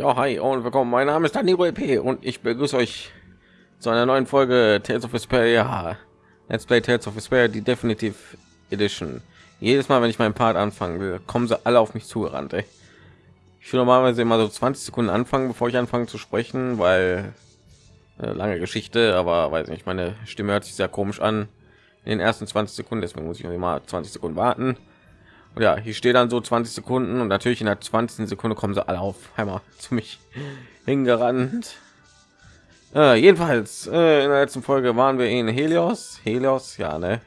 Ja, hi und willkommen. Mein Name ist Danilo EP und ich begrüße euch zu einer neuen Folge Tales of Vesperia. Let's Play Tales of Vesperia, die Definitive Edition. Jedes Mal, wenn ich meinen Part anfangen will, kommen sie alle auf mich zugerannt. Ey. Ich will normalerweise immer so 20 Sekunden anfangen, bevor ich anfange zu sprechen, weil äh, lange Geschichte, aber weiß nicht, meine Stimme hört sich sehr komisch an in den ersten 20 Sekunden, deswegen muss ich immer 20 Sekunden warten und ja, hier steht dann so 20 Sekunden und natürlich in der 20. Sekunde kommen sie alle auf einmal zu mich hingerannt. Äh, jedenfalls äh, in der letzten Folge waren wir in Helios, Helios, ja, ne?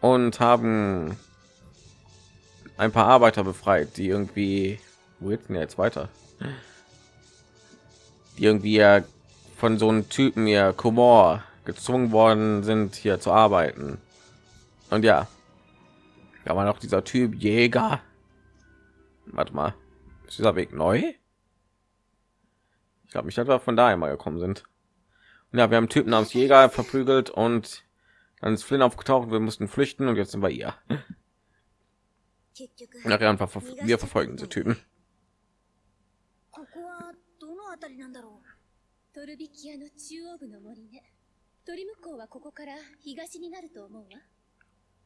Und haben ein paar Arbeiter befreit, die irgendwie wo geht's denn jetzt weiter? Die irgendwie ja von so einem Typen ja Komor gezwungen worden sind, hier zu arbeiten. Und ja, da war noch dieser Typ Jäger. Warte mal, ist dieser Weg neu? Ich glaube, ich hatte von da einmal gekommen sind. Und ja, wir haben Typen namens Jäger verprügelt und dann ist Flynn aufgetaucht. Wir mussten flüchten und jetzt sind wir hier. Nachher einfach wir verfolgen diese Typen.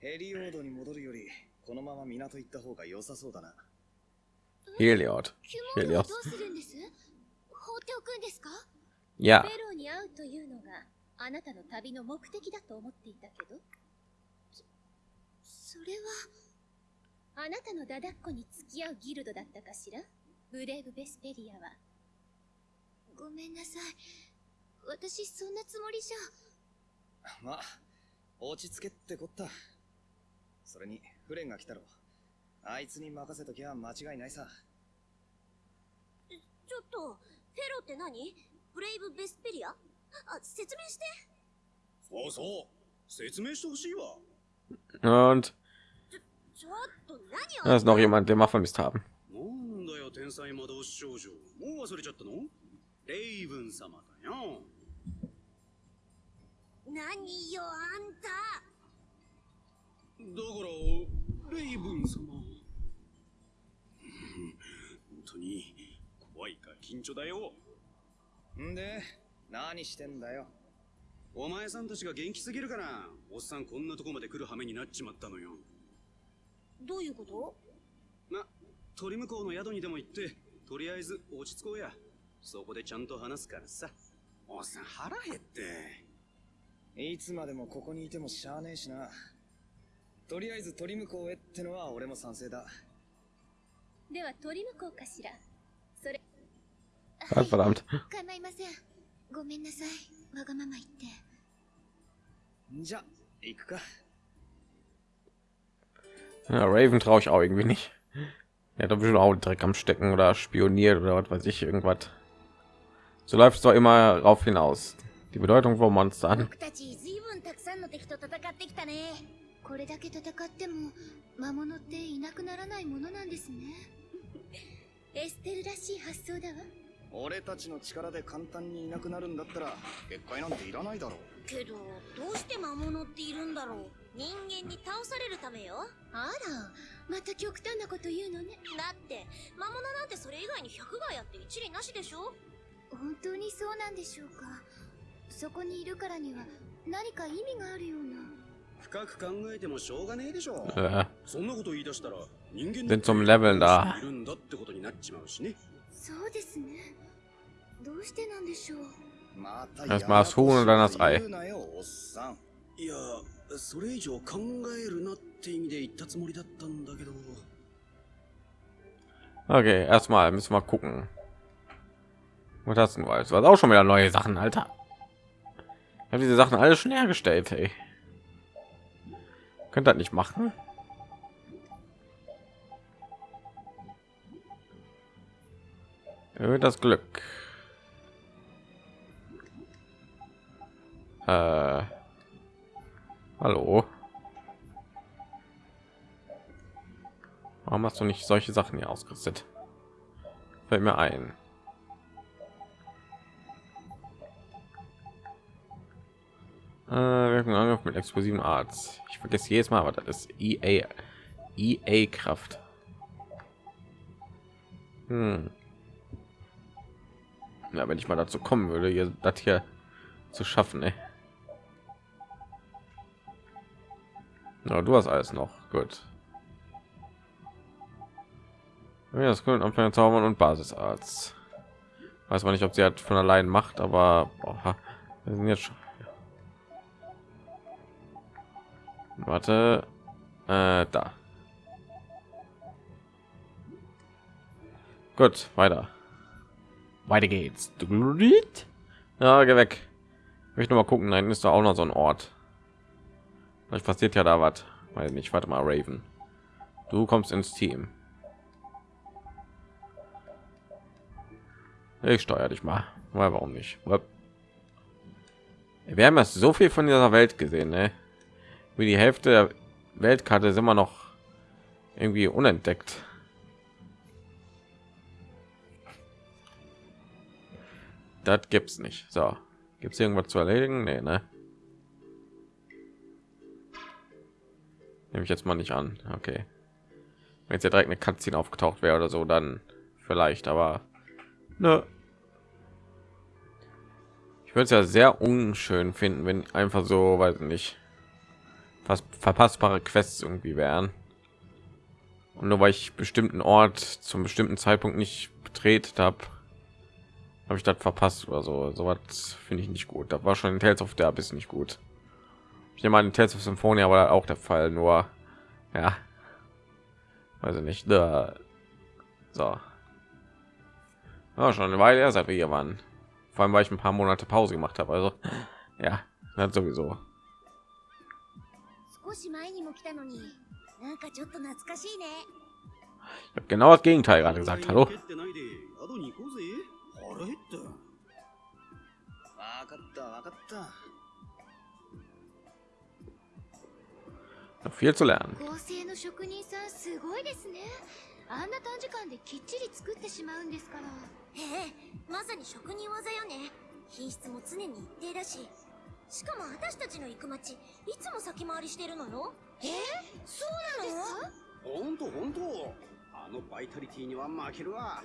ヘリオードに戻るより、このまま港行った方が良さそうだな。ヘリオード？ヘリオード？どうするんです？放っておくんですか？いや。ベロに会うというのが、あなたの旅の目的だと思っていたけど。それは、あなたのダダっ子に付き合うギルドだったかしら？ブレイブ・ベスペリアは。ごめんなさい。私、そんなつもりじゃ。まあ、落ち着けってこった。それにフレンが来たろあいつに任せときゃ間違いないさ。ちょっとフェロって何？ブレイブ・ベスペリア？あ説明して。そうそう。説明してほしいわ。Und? da ist noch jemand, der mal vermisst haben. なんだよ天才魔導士少女。もう忘れちゃったの？レイブン様だよ。何よあんた。だからレイブン様。本当に怖いか緊張だよ。んで何してんだよ。お前さんたちが元気すぎるからおっさんこんなとこまで来る羽目になっちまったのよ。どういうこと？ま鳥向こうの宿にでも行ってとりあえず落ち着こうや。そこでちゃんと話すからさ。おっさん腹減って。いつまでもここにいてもしゃあねえしなとりあえず鳥向こうへってのは俺も賛成だでは鳥向こうかしらそれはい、構いませんごめんなさいわがまま言ってじゃ行くか Ja, Raven traue ich auch irgendwie nicht. Er hat doch bestimmt auch Dreck am Stecken oder spioniert oder was weiß ich, irgendwas. So läuft es doch immer rauf hinaus. Die Bedeutung von Monstern. これだけ戦っても魔物っていなくならないものなんですね。エステルらしい発想だわ。俺たちの力で簡単にいなくなるんだったら結界なんていらないだろう。けどどうして魔物っているんだろう。人間に倒されるためよ。あらまた極端なこと言うのね。だって魔物なんてそれ以外に100がやって一理なしでしょ。本当にそうなんでしょうか。そこにいるからには何か意味があるような 深く考えてもしょうがねえでしょう。Äh. そんなこと言い出したら人間 sind zum Leveln da. いるんだってことになっちまうしね。そうですね。どうしてなんでしょう。Erstmal das Huhn und dann das Ei. いや、それ以上考えるなって意味で言ったつもりだったんだけど。Okay, erstmal müssen wir gucken. Was hast du? Das war auch schon wieder neue Sachen, Alter. Ich habe diese Sachen alle schon hergestellt, ey. Könnt das nicht machen? Erhöht das Glück. Äh, hallo. Warum hast du nicht solche Sachen hier ausgerüstet? Fällt mir ein. Äh, Angriff mit explosiven Arts. Ich vergesse jedes Mal, aber das ist EA EA Kraft. Hm. Ja, wenn ich mal dazu kommen würde, hier das hier zu schaffen, ey. Ja, du hast alles noch. Gut. Ja, das können Anfänger zaubern und Basisarzt. Weiß man nicht, ob sie hat von allein macht, aber boah, wir sind jetzt schon. Warte, äh, da. Gut, weiter. Weiter geht's. Ja, geh weg. Ich möchte mal gucken. Nein, ist da auch noch so ein Ort. Vielleicht passiert ja da was. Weiß nicht. Warte mal, Raven. Du kommst ins Team. Ich steuere dich mal. Weil warum nicht? Wir haben das so viel von dieser Welt gesehen, ne? Wie die Hälfte der Weltkarte ist immer noch irgendwie unentdeckt. Das gibt's nicht. So, gibt's irgendwas zu erledigen? Nee, ne? Nehme ich jetzt mal nicht an. Okay. Wenn jetzt ja direkt eine Cutscene aufgetaucht wäre oder so, dann vielleicht, aber ne. Ich würde es ja sehr unschön finden, wenn einfach so, weiß nicht, fast verpassbare Quests irgendwie wären. Und nur weil ich bestimmten Ort zum bestimmten Zeitpunkt nicht betretet habe, habe ich das verpasst oder so. So was finde ich nicht gut. Da war schon in Tales of der bisschen nicht gut. Ich in Tales of Symphonia war auch der Fall, nur ja, ich nicht. Da, so, ja, schon eine Weile her, seit wir hier waren. Vor allem, weil ich ein paar Monate Pause gemacht habe. Also ja, das sowieso. 少し前にも来たのに。なんかちょっと懐かしいね。Ich habe genau das Gegenteil gerade gesagt. Hallo. Noch viel zu lernen. あんな短時間できっちり作ってしまうんですから。ええまさに職人技よね。品質も常に一定だししかも私たちの行く町いつも先回りしてるのよ。え？そうなの？ほんとほんとあのバイタリティには負けるわ。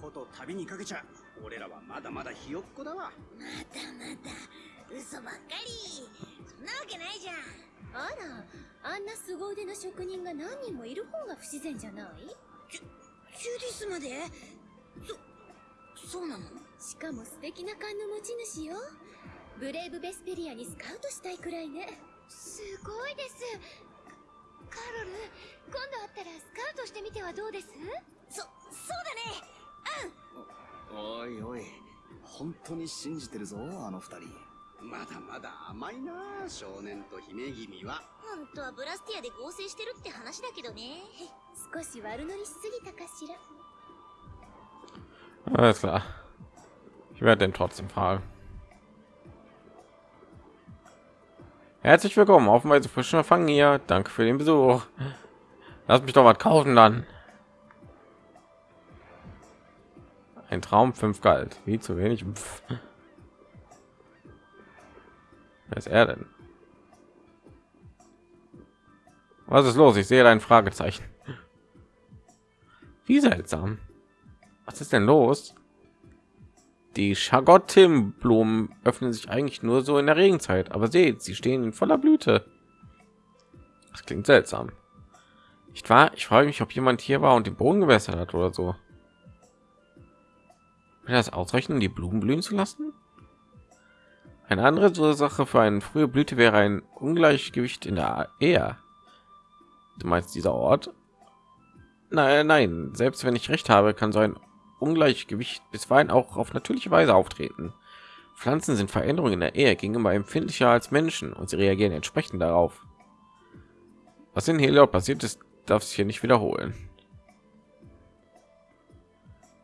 こと旅にかけちゃ俺らはまだまだひよっこだわ。またまた嘘ばっかり。そんなわけないじゃん。あらあんな凄腕の職人が何人もいる方が不自然じゃない？ジュディスまで？そそうなの？しかも素敵な勘の持ち主よブレイブ・ベスペリアにスカウトしたいくらいね。すごいです。カロル今度会ったらスカウトしてみてはどうです？そそうだね。うん。おいおい本当に信じてるぞあの二人。まだまだ甘いな少年と姫君は。本当はブラスティアで合成してるって話だけどね。少し悪乗りしすぎたかしら。Alles klar. Ich werde den trotzdem fragen. Herzlich willkommen auf Weise frischen Empfang hier. Danke für den Besuch. Lass mich doch was kaufen dann. Ein Traum 5 galt. Wie zu wenig. Pff. Wer ist er denn? Was ist los? Ich sehe ein Fragezeichen. Wie seltsam. Was ist denn los? Die Schagottim-Blumen öffnen sich eigentlich nur so in der Regenzeit, aber seht, sie stehen in voller Blüte. Das klingt seltsam. Ich war, ich frage mich, ob jemand hier war und den Boden gewässert hat oder so. Will das ausreichen, die Blumen blühen zu lassen? Eine andere Ursache für eine frühe Blüte wäre ein Ungleichgewicht in der Ehe. Du meinst dieser Ort? Nein, nein, selbst wenn ich recht habe, kann so ein Ungleichgewicht bisweilen auch auf natürliche Weise auftreten. Pflanzen sind Veränderungen in der Ehe gegenüber empfindlicher als Menschen und sie reagieren entsprechend darauf. Was in Heliod passiert ist, darf sich hier nicht wiederholen.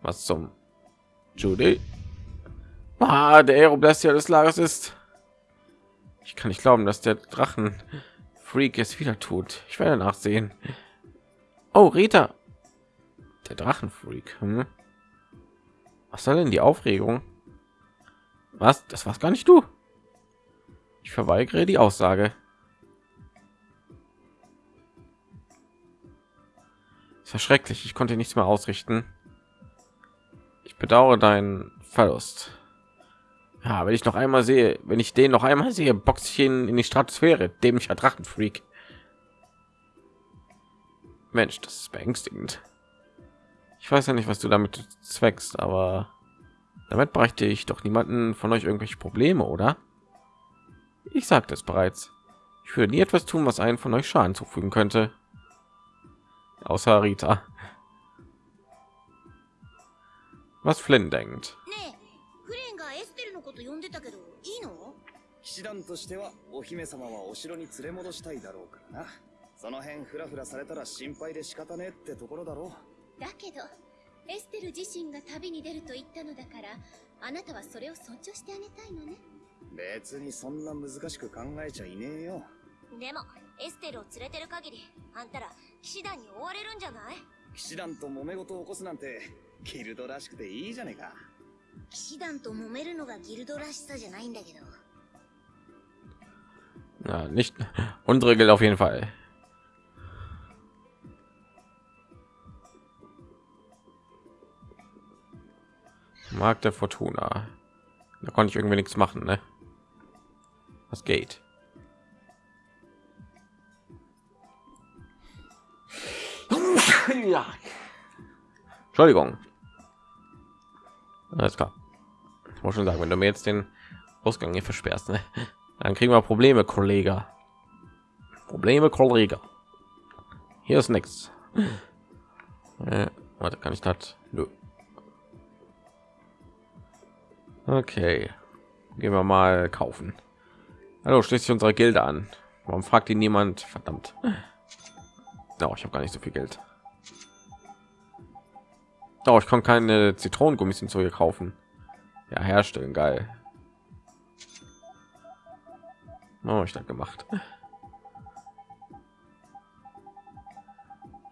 Was zum Judy? Ah, der Aeroblastia des Lagers ist. Ich kann nicht glauben, dass der Drachen Freak es wieder tut. Ich werde nachsehen. Oh, Rita. Der Drachenfreak. Hm? Was soll denn die Aufregung? Was? Das war's gar nicht du. Ich verweigere die Aussage. Es war schrecklich. Ich konnte nichts mehr ausrichten. Ich bedauere deinen Verlust. Ja, wenn ich noch einmal sehe, wenn ich den noch einmal sehe, boxe ich ihn in die Stratosphäre, dämlicher Drachenfreak. Mensch, das ist beängstigend. Ich weiß ja nicht, was du damit zweckst, aber damit bräuchte ich doch niemanden von euch irgendwelche Probleme, oder? Ich sagte es bereits. Ich würde nie etwas tun, was einen von euch Schaden zufügen könnte. Außer Rita. Was Flynn denkt. ねえフレンがエステルのこと呼んでたけどいいの騎士団としてはお姫様はお城に連れ戻したいだろうからなその辺フラフラされたら心配で仕方ねえってところだろ だけどエステル自身が旅に出ると言ったのだからあなたはそれを尊重してあげたいのね。別にそんな難しく考えちゃいねえよ。でもエステルを連れてる限りあんたら騎士団に追われるんじゃない？騎士団と揉め事を起こすなんてギルドらしくていいじゃねえか。騎士団と揉めるのがギルドらしさじゃないんだけど。Ja, nicht. Unsere gilt auf jeden Fall. Markt der Fortuna. Da konnte ich irgendwie nichts machen, ne? Was geht? Ja. Entschuldigung. Alles klar. Ich muss schon sagen, wenn du mir jetzt den Ausgang hier versperrst, ne? dann kriegen wir Probleme, Kollege. Probleme, Kollege. Hier ist nichts. Äh, warte, kann ich das? Nö. Okay, gehen wir mal kaufen. Hallo, schließt sich unsere Gilde an. Warum fragt ihn niemand? Verdammt. Oh, ich habe gar nicht so viel Geld. Oh, ich kann keine Zitronengummis hinzu hier kaufen. Ja, herstellen, geil. Oh, ich das gemacht.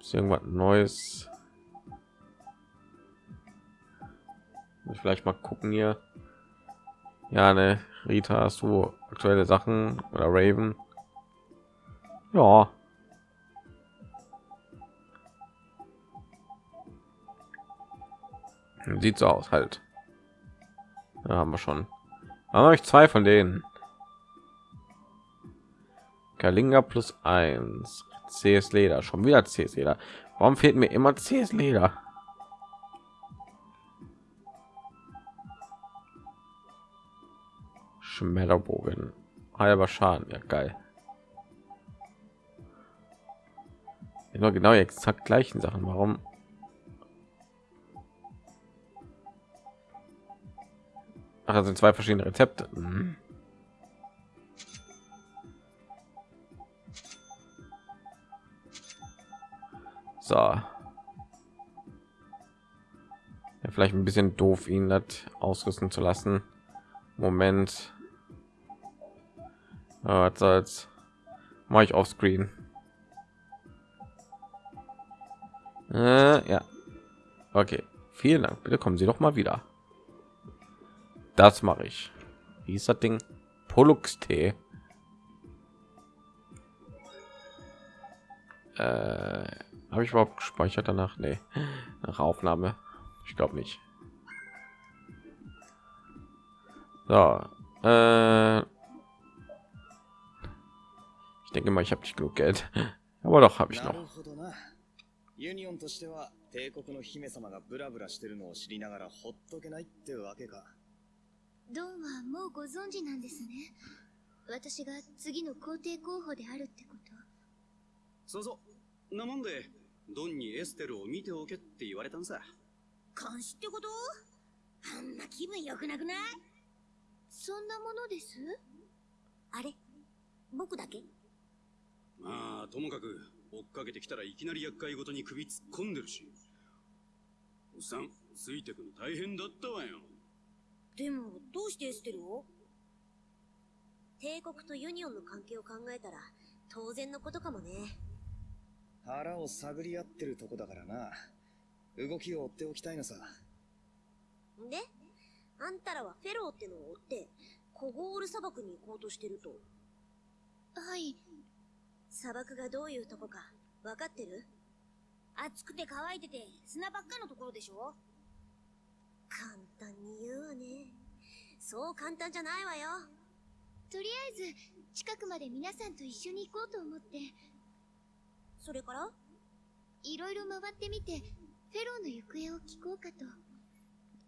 Ist irgendwas Neues? Muss ich vielleicht mal gucken hier. Ja, ne, Rita, hast du aktuelle Sachen oder Raven? Ja. Sieht so aus halt. Ja, haben wir schon. Aber ich zwei von denen. Kalinga plus 1. CS Leder. Schon wieder CS Leder. Warum fehlt mir immer CS Leder? Schmetterbogen. Halber Schaden. Ja, geil. Immer genau exakt gleichen Sachen. Warum? Ach, das sind zwei verschiedene Rezepte. Mhm. So. Ja, vielleicht ein bisschen doof, ihn das ausrüsten zu lassen. Moment. Ja, was soll's. Mache ich auf Screen. Äh, ja. Okay. Vielen Dank. Bitte kommen Sie doch mal wieder. Das mache ich. Wie ist das Ding? Pollux Tee. Äh, habe ich überhaupt gespeichert danach? Nee. Nach Aufnahme. Ich glaube nicht. So. Äh, denke mal, ich habe nicht genug Geld. Aber doch habe ich なる noch. ほどな。ユニオンとしては帝国の姫様がブラブラしてるのを知りながらほっとけないってわけか。ドンはもうご存知なんですね。私が次の皇帝候補であるってこと。そうそう。なもんで、ドンにエステルを見ておけって言われたんさ。監視ってこと？あんな気分良くなくない？そんなものです？あれ？僕だけ？まあ、ともかく、追っかけてきたらいきなり厄介ごとに首突っ込んでるし。おっさん、ついてくの大変だったわよ。でもどうしてエステルを帝国とユニオンの関係を考えたら当然のことかもね。腹を探り合ってるとこだからな。動きを追っておきたいのさ。であんたらはフェローってのを追ってコゴール砂漠に行こうとしてると。はい砂漠がどういうとこか分かってる？暑くて乾いてて砂ばっかのところでしょ？簡単に言うわね。そう簡単じゃないわよ。とりあえず近くまで皆さんと一緒に行こうと思ってそれから？いろいろ回ってみてフェローの行方を聞こうかと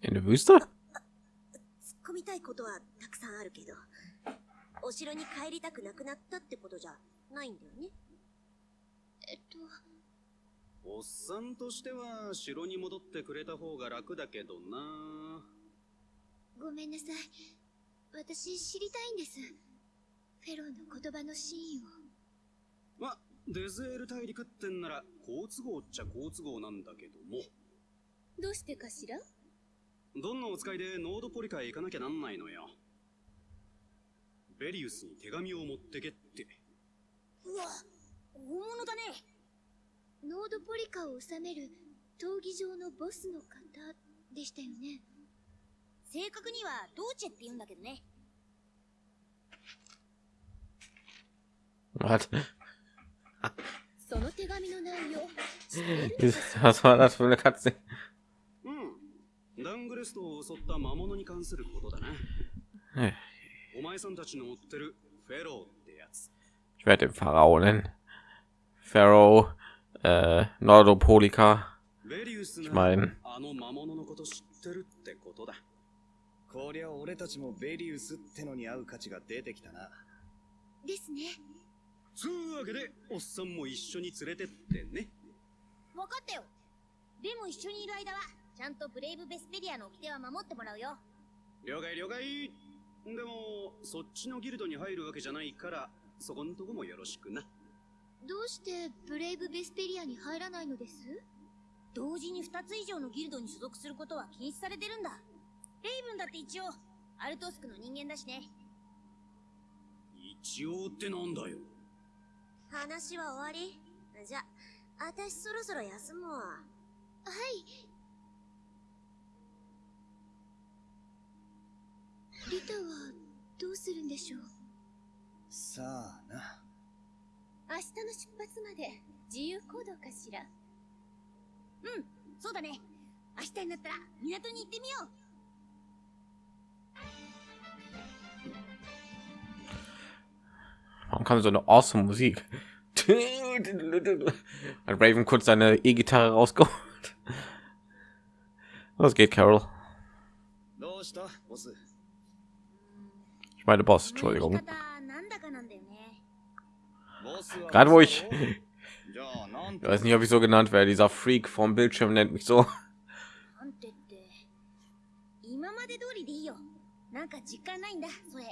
In der Wüste? 突っ込みたいことはたくさんあるけど、お城に帰りたくなくなったってことじゃないんだよね。えっと。おっさんとしては城に戻ってくれた方が楽だけどな。ごめんなさい。私知りたいんです。フェローの言葉の真意を。まデゼール大陸ってんなら好都合っちゃ好都合なんだけども。どうしてかしら？どんなお使いでノードポリカへ行かなきゃなんないのよ。ベリウスに手紙を持ってけってうわ、大物だね。ノードポリカを治める闘技場のボスの方でしたよね正確にはドーチェって言うんだけどね。Was? その手紙の内容 Was war das für eine Katze? うんダングレストを襲った魔物に関することだなお前さんたちの追ってるフェロー Ich werde den Pharao nennen. Pharaoh, äh, Nordopolika. Ich が meine, あの魔物のこと知ってるってことだこりゃ俺たちもベリウスってのに合う価値が出てきたな。ですねつうわけでおっさんも一緒に連れてってねわかったよ。でも一緒にいる間は、ちゃんとブレイブ・ベスペリアの掟は守ってもらうよ。了解了解でもそっちのギルドに入るわけじゃないからそこんとこもよろしくなどうしてブレイブ・ベスペリアに入らないのです？同時に2つ以上のギルドに所属することは禁止されてるんだ。レイブンだって一応、アルトスクの人間だしね。一応ってなんだよ話は終わりじゃ、私そろそろ休むわ。はいリタはどうするんでしょう？さあな。明日の出発まで自由行動かしらうん、そうだね。明日になったら港に行ってみよう。 warum kam so eine awesome Musik? Hat Raven kurz seine E-Gitarre rausgeholt. Was geht, Carol? どうしたボス Ich meine Boss, この呼び Entschuldigung. Gerade wo ich, じゃあなん ich て weiß nicht, ob ich so genannt werde, dieser Freak vom Bildschirm nennt mich so. なんてって、今まで通りでいいよ。なんか実感ないんだ、それ。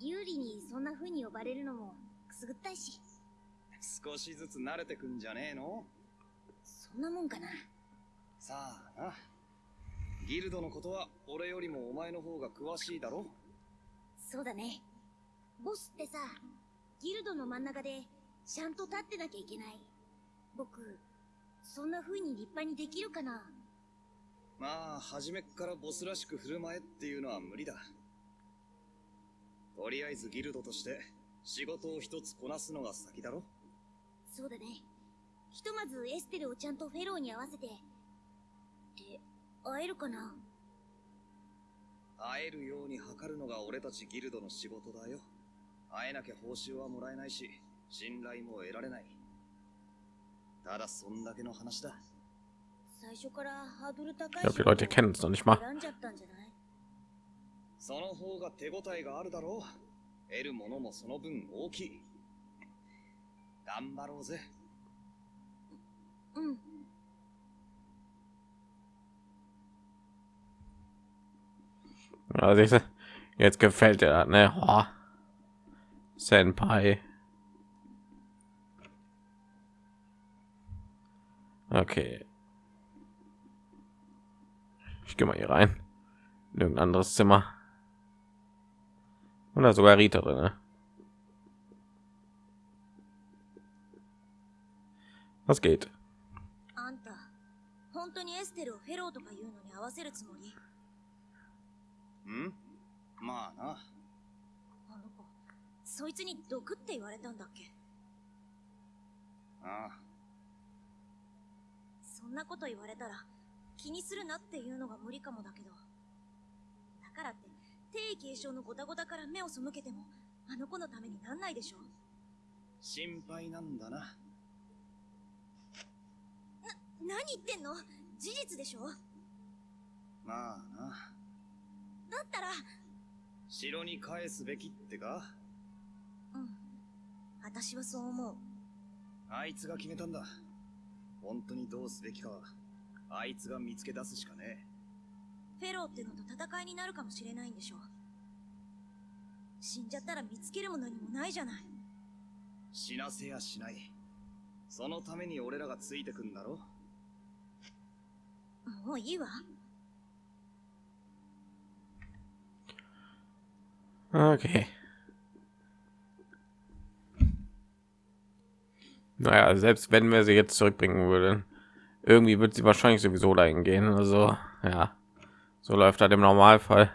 有利にそんな風に呼ばれるのもくすぐったいし。少しずつ慣れてくんじゃねえのそんなもんかな。さあな。ギルドのことは俺よりもお前の方が詳しいだろそうだね。ボスってさ、ギルドの真ん中でちゃんと立ってなきゃいけない。僕、そんな風に立派にできるかな？まあ、初めっからボスらしく振る舞えっていうのは無理だ。とりあえずギルドとして仕事を一つこなすのが先だろそうだね。ひとまずエステルをちゃんとフェローに合わせて。で、会えるかな？会えるように図るのが俺たちギルドの仕事だよ。会えなきゃ報酬はもらえないし、信頼も得られない。ただそんだけの話だ。最初からハードル高い Ich glaube, die Leute kennen es noch nicht mal. 選んじゃったんじゃない？その方が手応えがあるだろう。得るものもその分大きい。頑張ろうぜ。うん。Du, jetzt gefällt dir das, ne? Oh. Senpai. Okay. Ich gehe mal hier rein. In irgendein anderes Zimmer. Oder sogar Rita drin, ne? Was geht? あそいつに毒って言われたんだっけ？ああ。そんなこと言われたら、気にするなっていうのが無理かもだけど。だからって、定位継承のゴタゴタから目を背けても、あの子のためになんないでしょ？心配なんだな。何言ってんの？事実でしょ？まあな。だったら、城に返すべきってか？うん。私はそう思う。あいつが決めたんだ。本当にどうすべきかは、あいつが見つけ出すしかねフェローってのと戦いになるかもしれないんでしょ死んじゃったら見つけるも何もないじゃない。え。死なせやしない。そのために俺らがついてくんだろもういいわ。Okay. Naja, selbst wenn wir sie jetzt zurückbringen würden, irgendwie wird sie wahrscheinlich sowieso dahin gehen. Also, ja, so läuft das im Normalfall.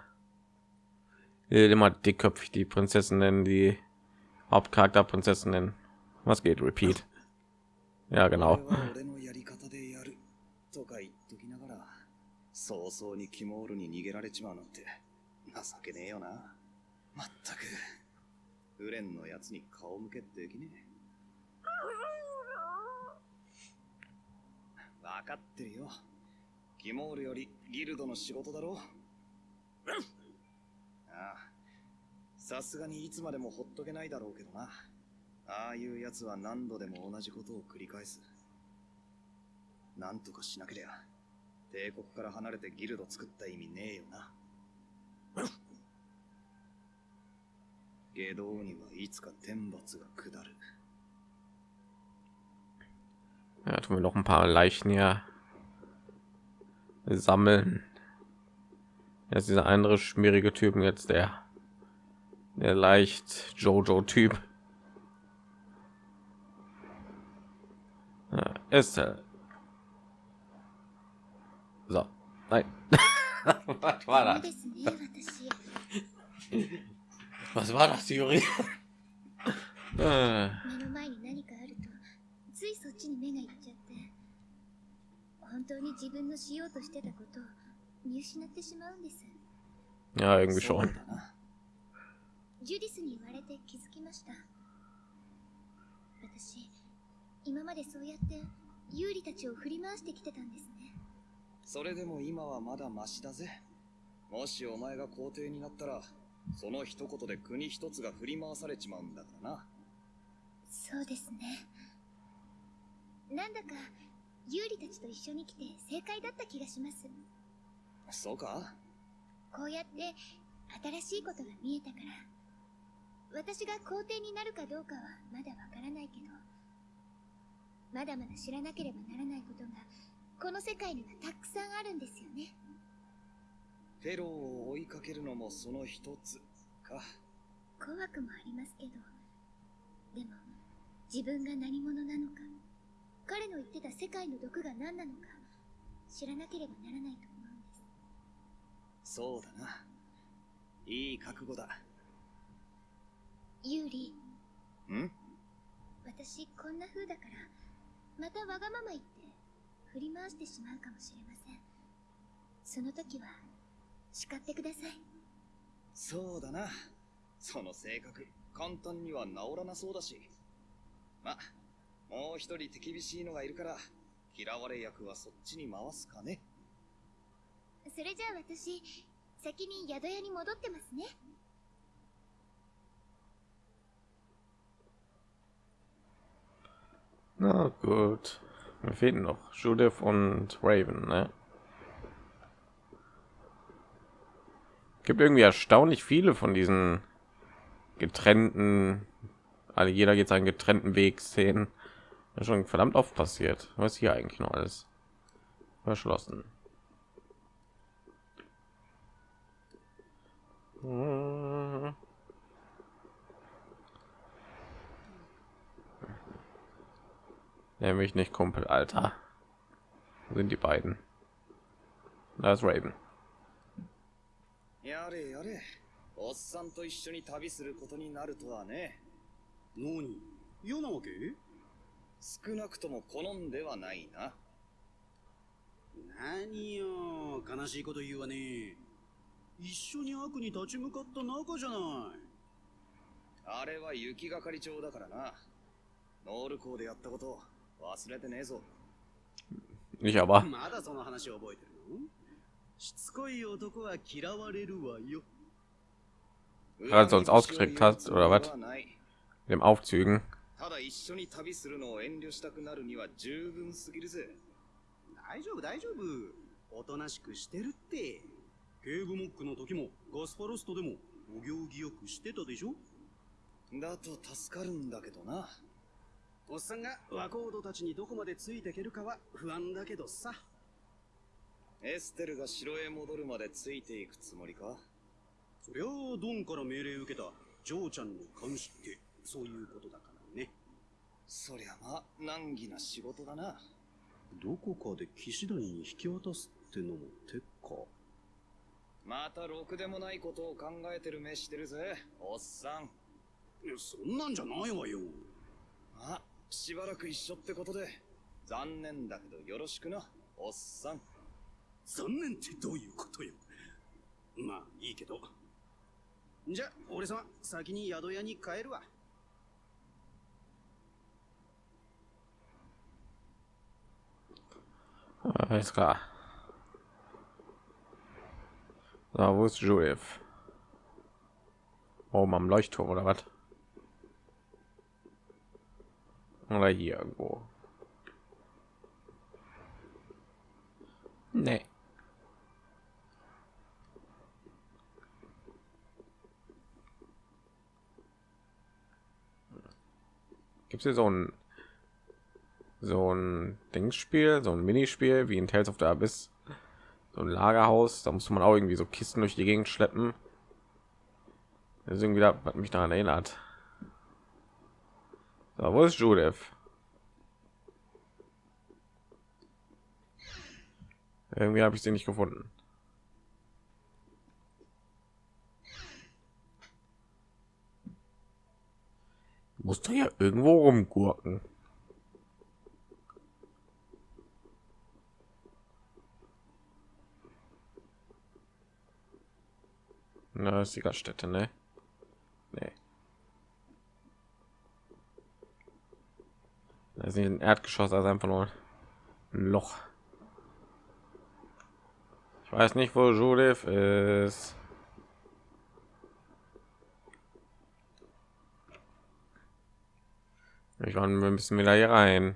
Will Immer dickköpfig die Prinzessin nennen, die Hauptcharakterprinzessin nennen. Was geht? Repeat. Ja, genau. 俺は俺のやり方でやる。とか言っときながら、早々にキモールに逃げられちまうなんて、情けねえよな。まったく、フレンのやつに顔向けできねえ。 わかってるよ。キモールよりギルドの仕事だろうああ。さすがにいつまでもほっとけないだろうけどな。ああいう奴は何度でも同じことを繰り返す。なんとかしなけりゃ、帝国から離れてギルド作った意味ねえよな。下道にはいつか天罰が下る。Ja, tun wir noch ein paar Leichen hier sammeln. Jetzt dieser andere schmierige Typen jetzt der der leicht Jojo Typ. Ja, ist so nein. Was war das? Was war das, Juri? Äh. っちに目がいっちゃって、本当に自分のしようとしてたことを見失ってしまうんです。ja, う schon. だな。ジュディスに言われて気づきました。私、今までそうやってユーリたちを振り回してきてたんですね。それでも今はまだマシだぜ。もしお前が皇帝になったら、その一言で国一つが振り回されちまうんだからな。そうですね。なんだか、ユーリたちと一緒に来て正解だった気がします。そうか？こうやって新しいことが見えたから、私が皇帝になるかどうかはまだわからないけど、まだまだ知らなければならないことが、この世界にはたくさんあるんですよね。フェローを追いかけるのもその一つか。怖くもありますけど、でも、自分が何者なのか、彼の言ってた世界の毒が何なのか、知らなければならないと思うんです。そうだな。いい覚悟だ。ユーリ、ん？私こんな風だから、またわがまま言って、振り回してしまうかもしれません。その時は、叱ってください。そうだな。その性格、簡単には治らなそうだし。ま、もう一人手厳しいのがいるから、嫌われ役はそっちに回すかね。それじゃあ私、先に宿屋に戻ってますね。 Na gut. Mir fehlen noch Judith und Raven, ne? Gibt irgendwie erstaunlich viele von diesen getrennten, alle jeder geht seinen getrennten Weg Szenen. Ja, schon verdammt oft passiert. Was ist hier eigentlich noch alles? Verschlossen. Hm. Nämlich nicht Kumpel, Alter. Wo sind die beiden? Da ist Raven. やれやれ。おっさんと一緒に旅することになるとはね。何嫌なわけ 少なくとも好んではないな。何よ悲しいこと言うわね一緒に悪に立ち向かった仲じゃないあれは雪がかり町だからな。ノール校でやったこと忘れてねえぞ。Ich aber. まだその話覚えてるの？しつこい男は嫌われるわよ Gerade sonst ausgekriegt hast, oder was? ない。Dem Aufzügen. ただ一緒に旅するのを遠慮したくなるには十分すぎるぜ。大丈夫大丈夫。おとなしくしてるって。警部モックの時もガスパロストでもお行儀よくしてたでしょ？だと助かるんだけどな。おっさんが若人たちにどこまでついていけるかは不安だけどさ。エステルが城へ戻るまでついていくつもりか？そりゃあドンから命令受けたジョーちゃんの監視ってそういうことだそりゃまあ難儀な仕事だな。どこかで騎士団に引き渡すってのも手かまたろくでもないことを考えてる目してるぜ、おっさん。そんなんじゃないわよまあ、しばらく一緒ってことで、残念だけどよろしくな、おっさん。残念ってどういうことよまあいいけどじゃ俺様先に宿屋に帰るわ Alles klar. So, wo ist Judith? Oben am Leuchtturm oder was? Oder hier irgendwo? Nee. Gibt es hier so ein so ein Dingsspiel, so ein Minispiel wie in Tales of the Abyss, so ein Lagerhaus. Da muss man auch irgendwie so Kisten durch die Gegend schleppen. Irgendwie da, was mich daran erinnert. So, wo ist Judith? Irgendwie habe ich sie nicht gefunden. Muss doch ja irgendwo rumgurken. Na, ist die Gaststätte, ne? Nee. Das ist nicht ein Erdgeschoss, also einfach nur ein Loch. Ich weiß nicht, wo Judith ist. Ich war, wir müssen wieder hier rein.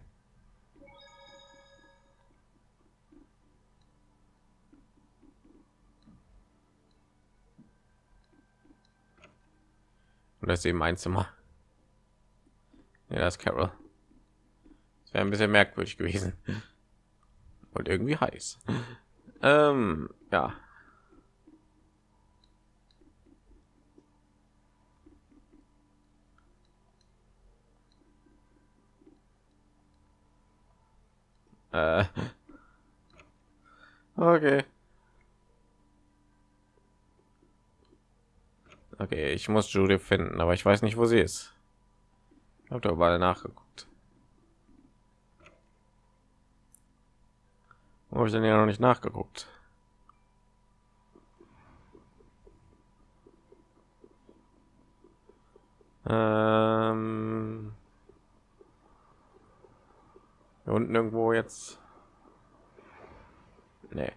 Das ist eben ein Zimmer. Ja, das Carol. Das wäre ein bisschen merkwürdig gewesen. Und irgendwie heiß. Ähm, ja. Äh. Okay. Okay, ich muss Judith finden, aber ich weiß nicht, wo sie ist. Habe da überall nachgeguckt. Wo habe ich denn ja noch nicht nachgeguckt? Ähm hier unten irgendwo jetzt. Nee.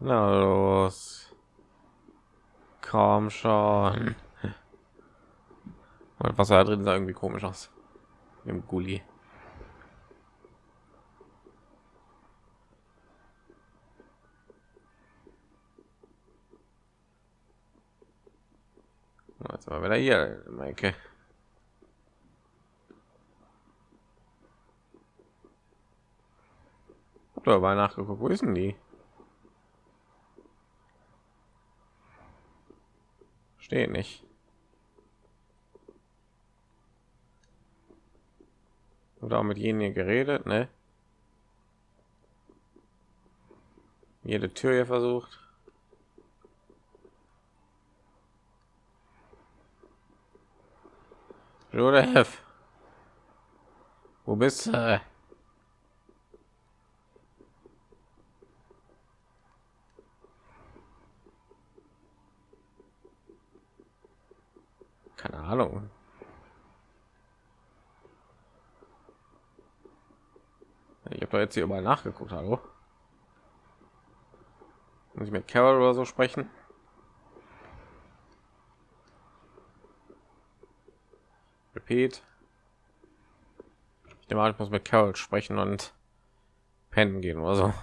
Na los. Komm schon. Und was da drin sah irgendwie komisch aus. Im Gully. Jetzt mal wieder hier, Maike. Hab doch mal nachgeguckt, wo ist denn die? Steht nicht. Oder auch mit jenen hier geredet, ne? Jede Tür hier versucht. Joseph. bist du? Keine Ahnung. Ich habe jetzt hier überall nachgeguckt, hallo. Muss ich mit Carol oder so sprechen? Repeat. Ich nehme an, ich muss mit Carol sprechen und pennen gehen oder so.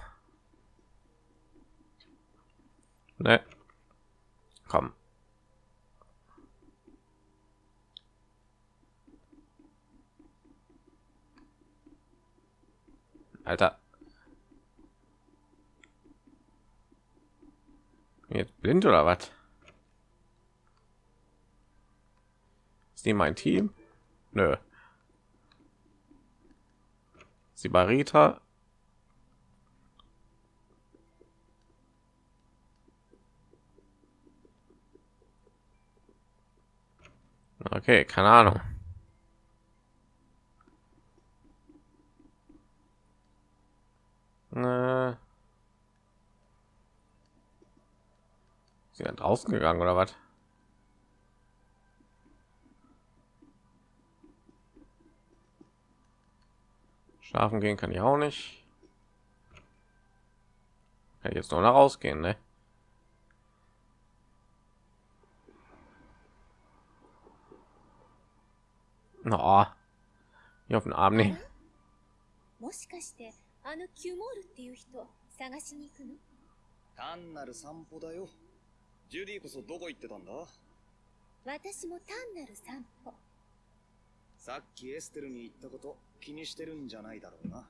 Ne. Komm. Alter. Jetzt blind oder was? Ist die mein Team? Nö. Sibarita. Okay, keine Ahnung. Äh. Sie dann draußen gegangen oder was? Schlafen gehen kann ich auch nicht. Kann ich jetzt noch nach rausgehen, ne? Na, hier auf den Arm nehmen. あのキュモールっていう人探しに行くの？単なる散歩だよ。ジュディこそどこ行ってたんだ？私も単なる散歩。さっきエステルに行ったこと気にしてるんじゃないだろうな。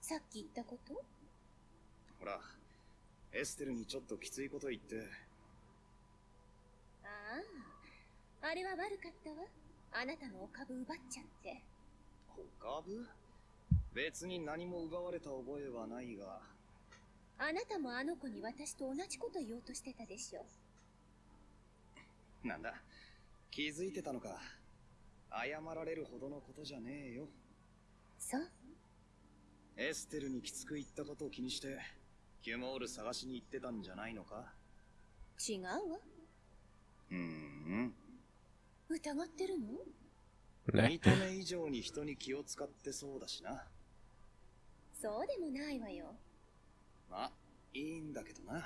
さっき言ったこと？ほら、エステルにちょっときついこと言って、あああれは悪かったわ。あなたのお株奪っちゃって。お株？別に何も奪われた覚えはないが、あなたもあの子に私と同じこと言おうとしてたでしょなんだ、気づいてたのか？謝られるほどのことじゃねえよ。そうエステルにきつく言ったことを気にして、キュモール探しに行ってたんじゃないのか？違うわうーん。疑ってるの？た目以上に人に気を使ってそうだしな。そうでもないわよまあ、いいんだけどな。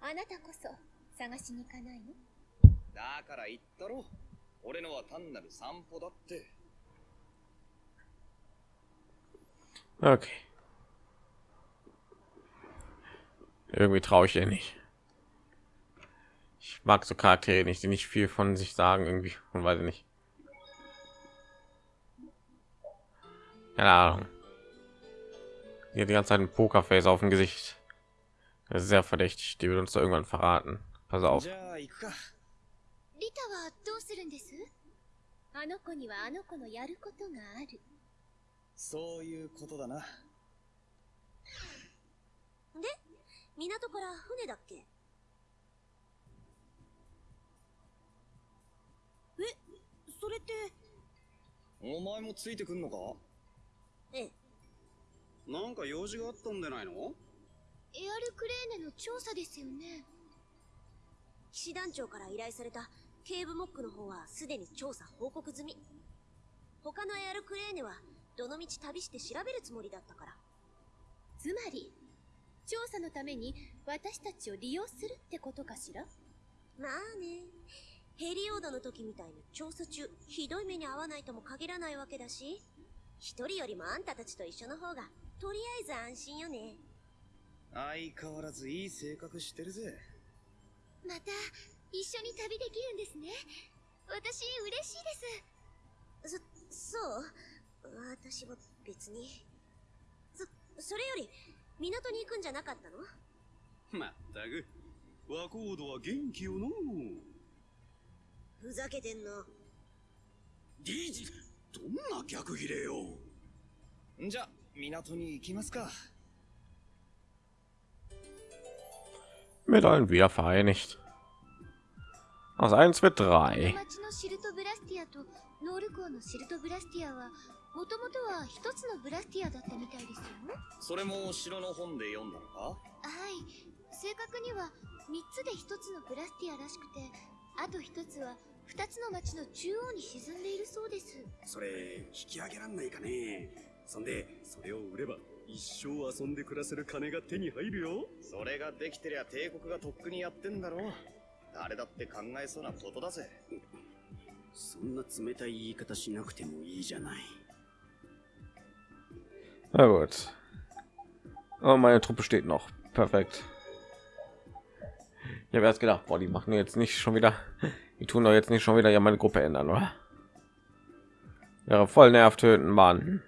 あなたこそ探しに行かないのだから言ったろ。俺のは単なる散歩だって。 Okay. Irgendwie traue ich ihr nicht. Ich mag so Charaktere nicht, die nicht viel von sich sagen irgendwie und weiß ich nicht. Keine Ahnung. Die hat die ganze Zeit ein Pokerface auf dem Gesicht. Das ist sehr verdächtig. Die wird uns da irgendwann verraten. Pass auf. じゃあ行くか。リタはどうするんですあの子にはあの子のやることがあるそういうことだな。で港から船だっけえそれってお前もついてくんのかええ なんか用事があったんでないの？エアルクレーネの調査ですよね。騎士団長から依頼された警部モックの方はすでに調査報告済み。他のエアルクレーネはどのみち旅して調べるつもりだったから。つまり調査のために私たちを利用するってことかしら？まあね。ヘリオードの時みたいに調査中ひどい目に遭わないとも限らないわけだし一人よりもあんたたちと一緒の方がとりあえず安心よね。相変わらずいい性格してるぜ。また一緒に旅できるんですね。私嬉しいです。そそう。私は別に。そそれより港に行くんじゃなかったの？まったく。和コードは元気よのふざけてんの。ディージどんな逆切れよ。んじゃ、港に行きますか。Mit allen wieder vereinigt. Aus 1 wird 3. 町のシルトブラスティアとノール港のシルトブラスティアはもともとは一つのブラスティアだったみたいですよそれも城の本で読んだのか？はい正確には3つで1つのブラスティアらしくてあと1つは2つの町の中央に沈んでいるそうですそれ引き上げらんないかねそんでそれを売れば一生遊んで暮らせる金が手に入るよそれができてりゃ帝国がとっくにやってんだろ誰だって考えそうなことだぜそんな冷たい言い方しなくてもいいじゃない Na gut. Oh, meine Truppe steht noch. Perfekt. Ich habe erst gedacht, boah, die machen jetzt nicht schon wieder, die tun doch jetzt nicht schon wieder ja meine Gruppe ändern, oder? Ja, voll nervt töten, Mann.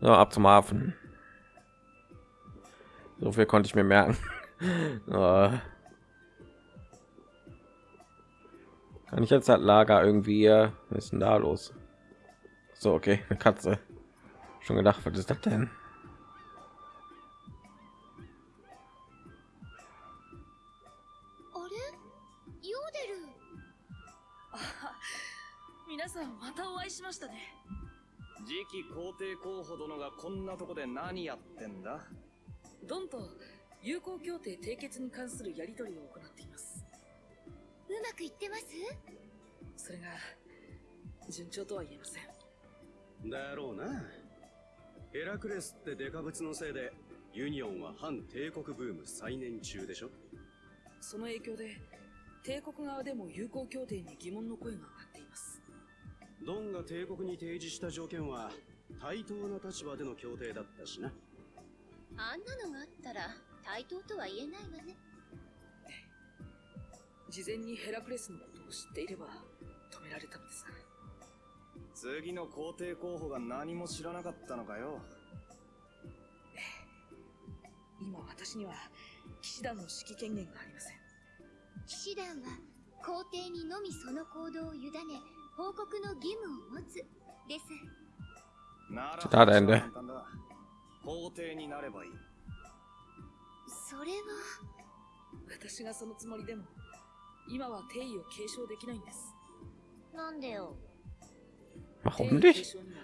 So, ab zum Hafen. So viel konnte ich mir merken. Kann ich jetzt das Lager irgendwie, denn da los? So, okay, eine Katze. Schon gedacht, was ist das denn? 次期皇帝候補殿がこんなとこで何やってんだ？ドンと友好協定締結に関するやり取りを行っています。うまくいってます？それが順調とは言えません。だろうな。ヘラクレスってデカブツのせいでユニオンは反帝国ブーム再燃中でしょ？その影響で帝国側でも友好協定に疑問の声が上がっていますドンが帝国に提示した条件は対等な立場での協定だったしな。あんなのがあったら対等とは言えないわね。事前にヘラクレスのことを知っていれば止められたのですが。次の皇帝候補が何も知らなかったのかよ。今私には騎士団の指揮権限がありません。騎士団は皇帝にのみその行動を委ね報告の義務を持つです。なら簡単だ。皇帝になればいい。それは。私がそのつもりでも今は帝位を継承できないんです。なんでよ。Warum 帝位継 nicht? 承には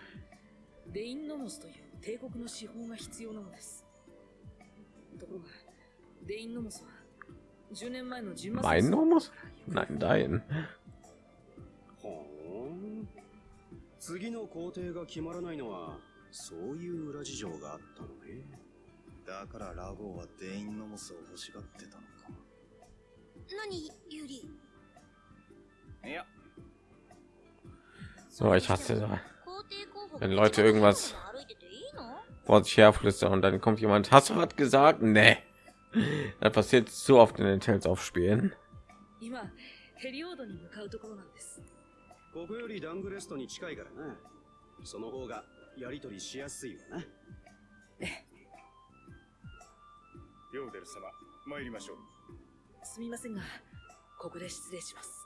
レインノモスという帝国の司法が必要なのです。ところがレインノモスは10年前のジンマ Mein 戦争 Nomus? から Nein, dein. ほーん次の皇帝が決まらないのはそういう裏事情があったのねだからラゴーはデインノモスを欲しがってたのか何ユリいや So, ich hasse da. 皇帝候補 Wenn Leute irgendwas 歩いてていいの vor sich herflüstern und dann kommt jemand, hast du was gesagt? Nee. Das passiert so oft in den Tales aufspielen. 今ヘリオードに向かうところなんです ここよりダングレストに近いからな。その方がやりとりしやすいわな。ヨーデル様参りましょう。すみませんがここで失礼します。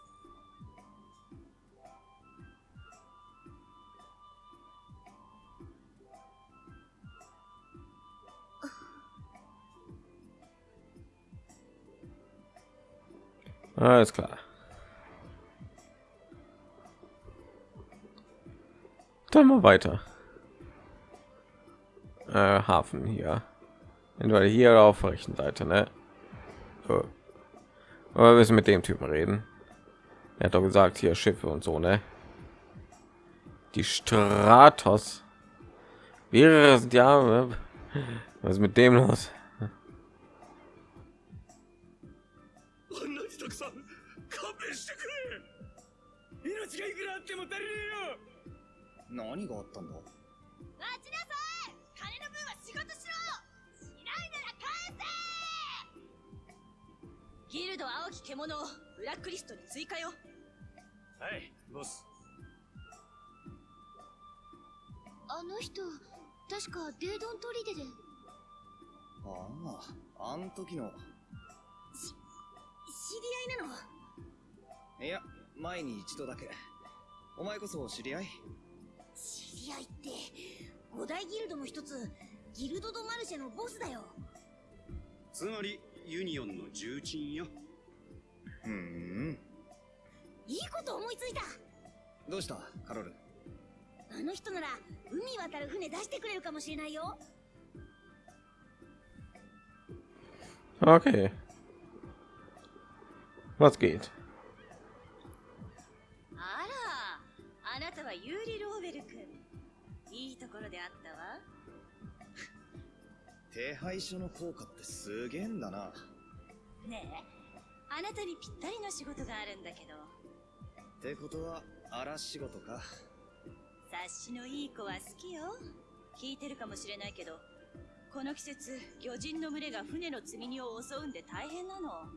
Alles klar. Dann mal weiter. Äh, Hafen hier. Entweder hier oder auf der rechten Seite, ne? So. Aber wir müssen mit dem Typen reden. Er hat doch gesagt, hier Schiffe und so, ne? Die Stratos. Mehrere sind ja. Was ist mit dem los? 何があったんだ？待ちなさい！金の分は仕事しろ！しないなら返せ！ギルド青き獣をブラックリストに追加よ！はいボス。あの人確かデードン砦で。あああん時の。知り合いなの？いや前に一度だけ。お前こそ知り合い知り合いって五大ギルドの一つギルド・ド・マルシェのボスだよ。つまりユニオンの重鎮よ。うーん。いいこと思いついた。どうした？カロル。あの人なら海渡る船出してくれるかもしれないよ。Okay. Was geht? あらあなたはユーリ・ローころであったわ。手配書の効果ってすげえんだな。ねえあなたにぴったりの仕事があるんだけど。ってことは、荒仕事か。察しのいい子は好きよ。聞いてるかもしれないけどこの季節魚人の群れが船の積み荷を襲うんで大変なの。あれ？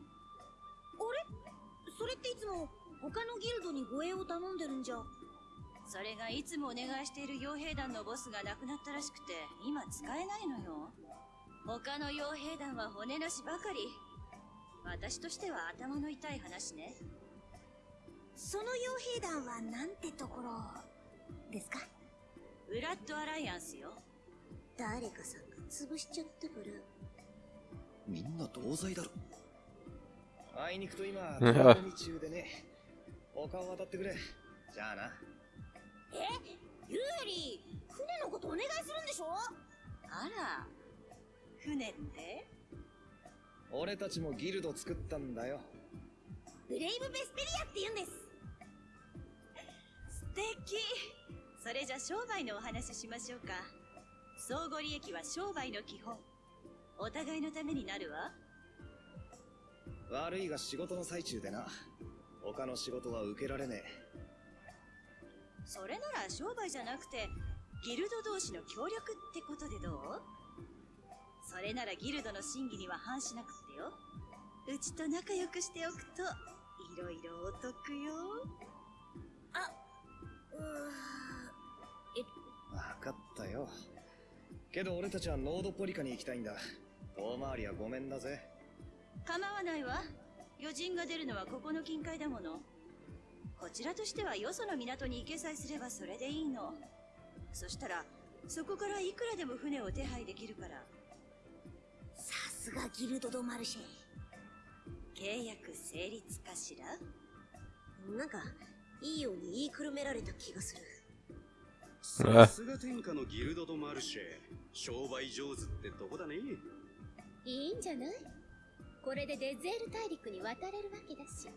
それっていつも他のギルドに護衛を頼んでるんじゃそれがいつもお願いしている傭兵団のボスが亡くなったらしくて今使えないのよ他の傭兵団は骨なしばかり私としては頭の痛い話ねその傭兵団はなんてところですか？ウラッドアライアンスよ誰かさんが潰しちゃったからみんな同罪だろ。あいにくと今、中でね。他を渡ってくれ。じゃあな。えユーリ船のことお願いするんでしょ？あら。船って？俺たちもギルド作ったんだよ。ブレイブ・ベスペリアって言うんです。素敵。それじゃ商売のお話しましょうか。相互利益は商売の基本。お互いのためになるわ。悪いが仕事の最中でな。他の仕事は受けられねそれなら商売じゃなくてギルド同士の協力ってことでどう？それならギルドの審議には反しなくってようちと仲良くしておくといろいろお得よあうえ。わかったよ。けど俺たちはノードポリカに行きたいんだ。大回りはごめんだぜ。構わないわ余人が出るのはここの近海だものこちらとしてはよその港に行けさえすればそれでいいの。そしたらそこからいくらでも船を手配できるから。さすがギルド・ド・マルシェ。契約成立かしら？なんかいいように言いくるめられた気がする。さすが天下のギルド・ド・マルシェ。商売上手ってとこだね。いいんじゃない？これでデゼール大陸に渡れるわけだし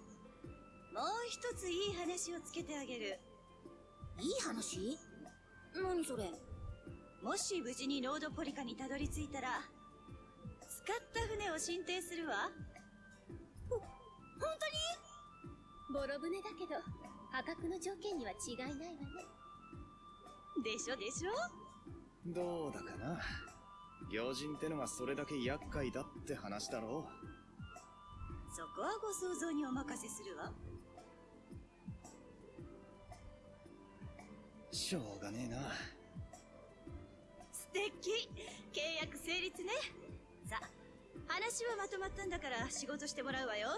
もう一ついい話をつけてあげる。いい話？何それ？もし無事にロードポリカにたどり着いたら使った船を進呈するわ。ほ本ボロ船だけど破格の条件には違いないわね。当にでしょでしょ？どうだかな？行人ってのがそれだけ厄介だって話だろそこはご想像にお任せするわしょうがねえな。素敵契約成立ねさ話はまとまったんだから仕事してもらうわよ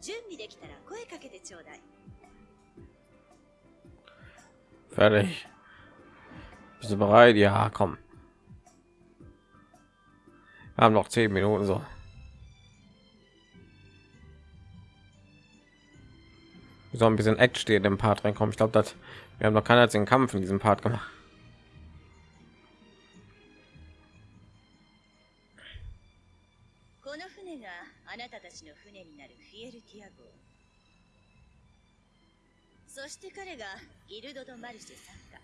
準備できたら声かけてちょうだい Fertig. Bist du bereit? Ja, komm. Wir haben noch zehn Minuten so. Wir sollen ein bisschen Action in dem Part reinkommen. Ich glaube, dass Wir haben noch keinen einzigen Kampf in diesem Part gemacht. そして彼がギルドとマルシェ参加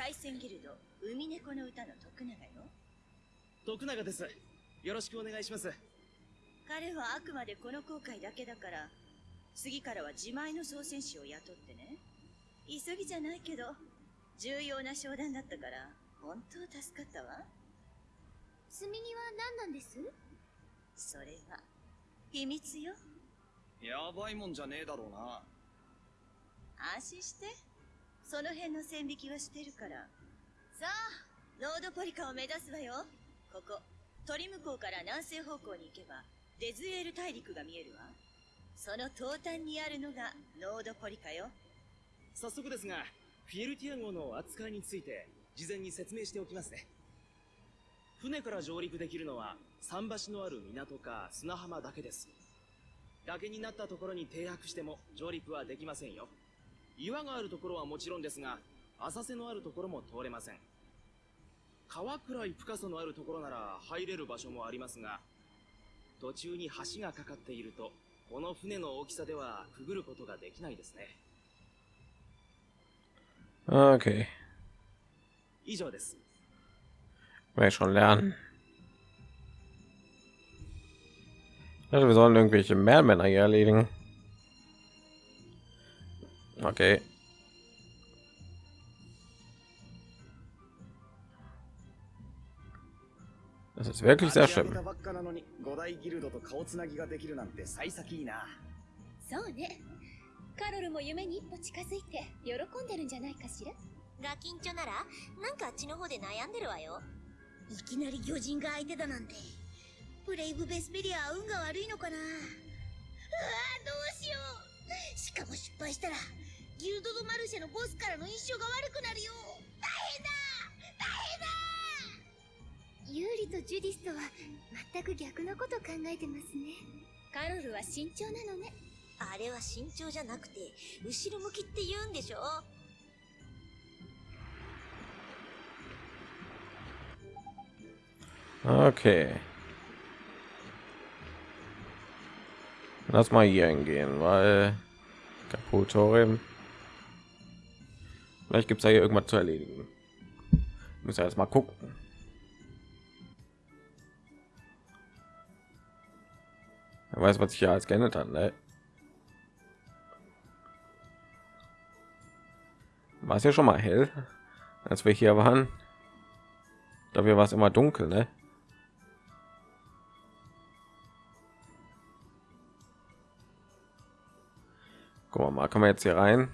海戦ギルド海猫の歌の徳永よ徳永ですよろしくお願いします彼はあくまでこの航海だけだから次からは自前の操船士を雇ってね。急ぎじゃないけど重要な商談だったから本当助かったわ。積み荷は何なんです？それは秘密よ。やばいもんじゃねえだろうな。安心して。その辺の線引きはしてるから。さあロードポリカを目指すわよ。ここ鳥向こうから南西方向に行けばデズエール大陸が見えるわ。その東端にあるのがロードポリカよ早速ですが、フィエルティア号の扱いについて事前に説明しておきますね。船から上陸できるのは桟橋のある港か砂浜だけです。崖になったところに停泊しても上陸はできませんよ。岩があるところはもちろんですが、浅瀬のあるところも通れません川くらい深さのあるところなら入れる場所もありますが途中に橋がかかっているとこの船の大きさではくぐることができないですね Okay. 以上です Werde ich schon lernen. Also wir sollen irgendwelche Mehrmänner hier erledigen. Okay. Das ist wirklich sehr 立ち上げ schlimm. たばっかなのに五大ギルドと顔つなぎができるなんて幸先いいなそうね カロルも夢に一歩近づいて喜んでるんじゃないかしら？ガキンチョならなんかあっちの方で悩んでるわよ。いきなり巨人が相手だなんて。ブレイブ・ベスペリアは運が悪いのかな。うわどうしよう。しかも失敗したらギルド・ド・マルシェのボスからの印象が悪くなるよ。大変だ。ユーリとジュディスとは全く逆のこと考えてますね。カロルは慎重なのねあれは慎重じゃなくて後ろ向きって言うんでしょ Okay. Lass mal hier hingehen, weil Kaputorium. Vielleicht gibt es ja hier irgendwas zu erledigen. Muss ja erst mal gucken. Wer weiß, was sich hier als geändert hat, ne? War es ja schon mal hell, als wir hier waren. Dafür war es immer dunkel, ne? Guck mal, kann man jetzt hier rein?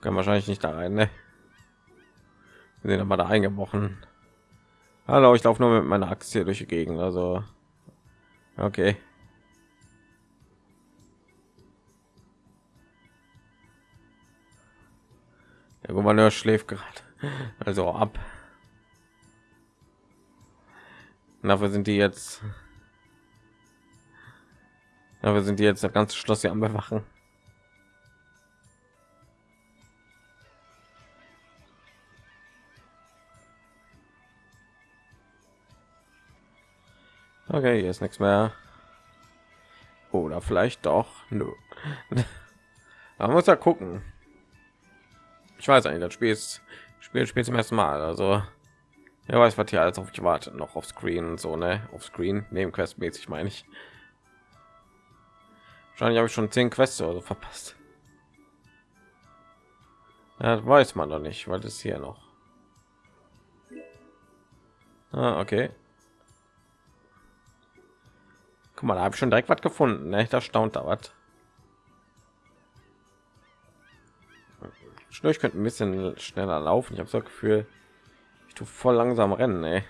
Können wahrscheinlich nicht da rein, ne? Wir sind aber da eingebrochen. Hallo, ich laufe nur mit meiner Aktie durch die Gegend, also okay. Der Gouverneur schläft gerade, also ab. Dafür sind die jetzt. Dafür sind die jetzt das ganze Schloss hier am bewachen. Okay, hier ist nichts mehr. Oder vielleicht doch. Nö. Man muss ja gucken. Ich weiß eigentlich, das Spiel ist Spiel spielt zum ersten Mal. Also ja, weiß, was hier alles auf mich wartet, noch auf Screen und so, ne? Auf Screen, neben Quest mäßig meine ich. Wahrscheinlich habe ich schon zehn Quests oder so verpasst. Ja, das weiß man doch nicht, weil das hier noch. Ah, okay. Guck mal, da habe ich schon direkt was gefunden, ne? Da staunt da was. Ich könnte ein bisschen schneller laufen. Ich habe so das Gefühl, ich tue voll langsam rennen, ey.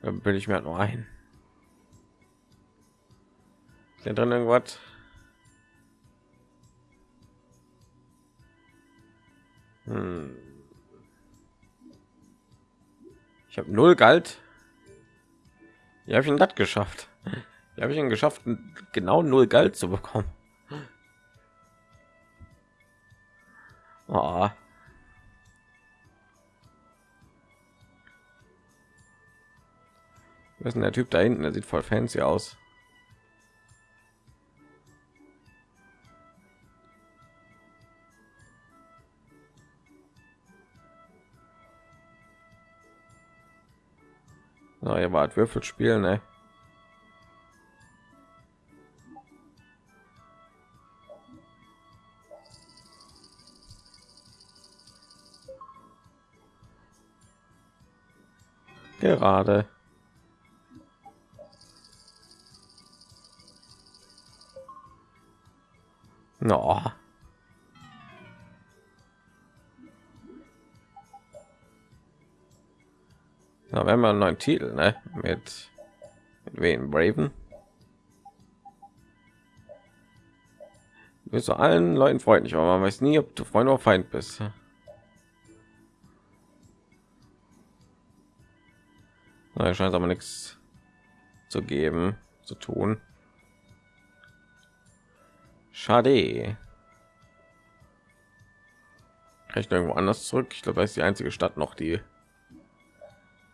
Dann will ich mir halt nur ein. Ist hier drin irgendwas? Hm. Ich habe null Galt. Wie habe ich denn das geschafft? Wie habe ich ihn geschafft, genau null Galt zu bekommen? Oh. Wer ist denn der Typ da hinten? Der sieht voll fancy aus. Na, ihr wart Würfelspiel, ne? Gerade. No. Na, wir haben ja einen neuen Titel, ne? Mit, mit wen? Braven? Du bist zu allen Leuten freundlich, aber man weiß nie, ob du Freund oder Feind bist. Da scheint aber nichts zu geben, zu tun. Schade. Kann ich noch irgendwo anders zurück? Ich glaube, das ist die einzige Stadt noch, die,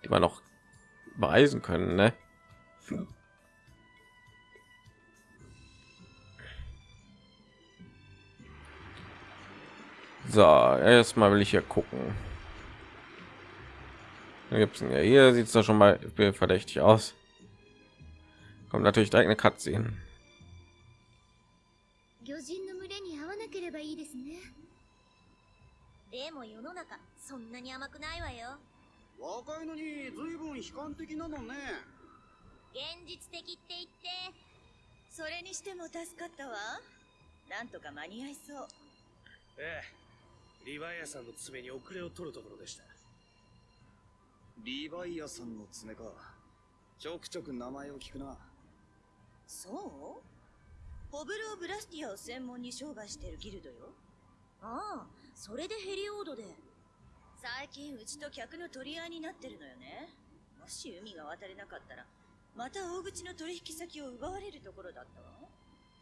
die wir noch bereisen können, ne? So, erstmal will ich hier gucken. Gibt es ja hier sieht es da schon mal verdächtig aus. Kommt natürlich direkt eine Cutscene. 魚人の群れに会わなければいいですねでも世の中そんなに甘くないわよ 若いのに随分悲観的なのね。現実的って言ってそれにしても助かったわ。なんとか間に合いそう。ええ。リヴァイアさんの爪に遅れを取るところでした。リヴァイアさんの爪か。ちょくちょく名前を聞くな。そう？ホブローブラスティアを専門に商売してるギルドよ。ああそれでヘリオードで最近うちと客の取り合いになってるのよね。もし海が渡れなかったらまた大口の取引先を奪われるところだったわ。